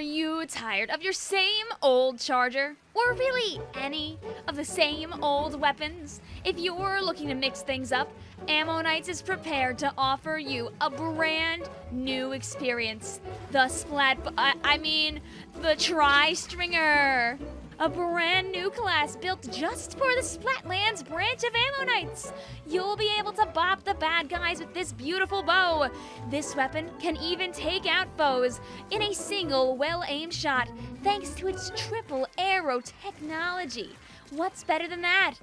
you tired of your same old charger? Or really any of the same old weapons? If you're looking to mix things up, Ammo Knights is prepared to offer you a brand new experience. The Splat, I, I mean, the Tri-Stringer. A brand new class built just for the Splatlands branch of Ammo Knights. You'll be able to bop the bad guys with this beautiful bow. This weapon can even take out foes in a single well-aimed shot thanks to its triple arrow technology. What's better than that?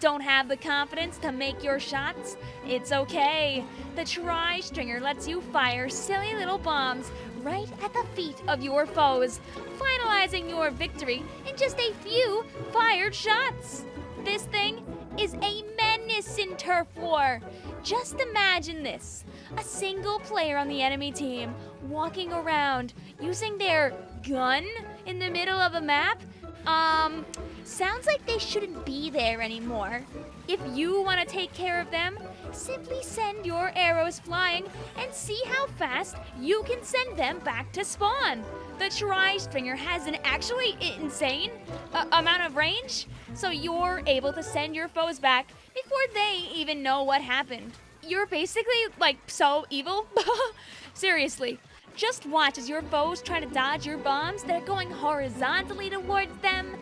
Don't have the confidence to make your shots? It's okay. The Tri-Stringer lets you fire silly little bombs right at the feet of your foes, finalizing your victory in just a few fired shots. This thing is a menace in turf war. Just imagine this a single player on the enemy team walking around using their gun in the middle of a map. Um, sounds like they shouldn't be there anymore. If you want to take care of them, simply send your arrows flying and see how fast you can send them back to spawn. The Tri-Stringer has an actually insane uh, amount of range, so you're able to send your foes back before they even know what happened. You're basically, like, so evil. Seriously. Just watch as your foes try to dodge your bombs. That are going horizontally towards them,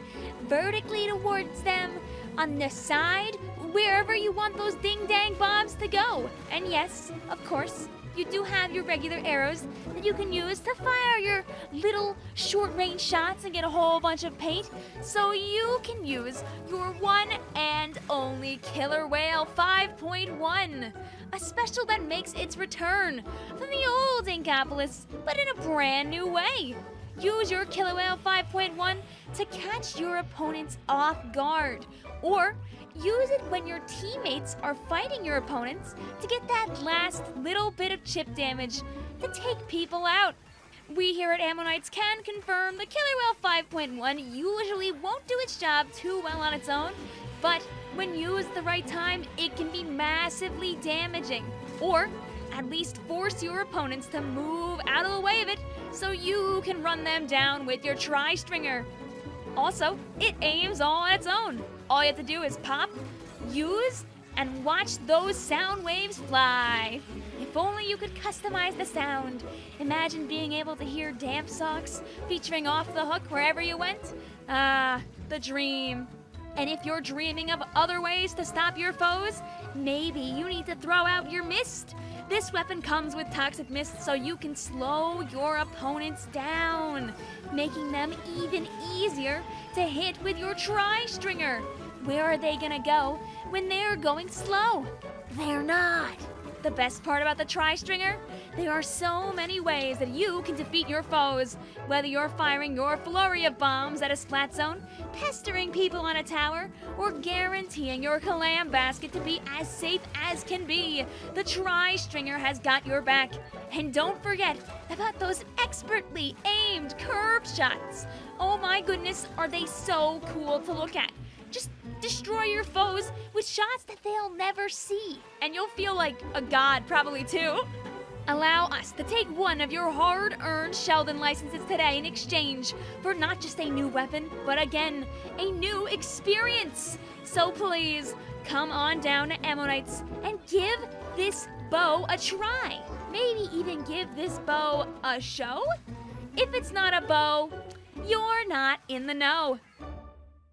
vertically towards them, on the side, wherever you want those ding-dang bombs to go. And yes, of course, you do have your regular arrows that you can use to fire your little short-range shots and get a whole bunch of paint. So you can use your one and only Killer Wail 5.1, a special that makes its return from the old Inkopolis, but in a brand new way. Use your Killer Wail 5.1 to catch your opponents off guard, or use it when your teammates are fighting your opponents to get that last little bit of chip damage to take people out. We here at Ammo Knights can confirm the Killer Wail 5.1 usually won't do its job too well on its own, but when used at the right time, it can be massively damaging. Or at least force your opponents to move out of the way of it so you can run them down with your Tri-Stringer. Also, it aims all on its own. All you have to do is pop, use, and watch those sound waves fly. If only you could customize the sound. Imagine being able to hear Damp Socks featuring Off the Hook wherever you went. Ah, the dream. And if you're dreaming of other ways to stop your foes, maybe you need to throw out your mist. This weapon comes with Toxic Mist so you can slow your opponents down, making them even easier to hit with your Tri-Stringer. Where are they gonna go when they're going slow? They're not. The best part about the Tri-Stringer? There are so many ways that you can defeat your foes, whether you're firing your flurry of bombs at a splat zone, pestering people on a tower, or guaranteeing your clam basket to be as safe as can be. The Tri-Stringer has got your back. And don't forget about those expertly aimed curve shots. Oh my goodness, are they so cool to look at. Just destroy your foes with shots that they'll never see. And you'll feel like a god, probably too. Allow us to take one of your hard earned Sheldon licenses today in exchange for not just a new weapon, but again, a new experience. So please, come on down to Ammo Knights and give this bow a try. Maybe even give this bow a show? If it's not a bow, you're not in the know.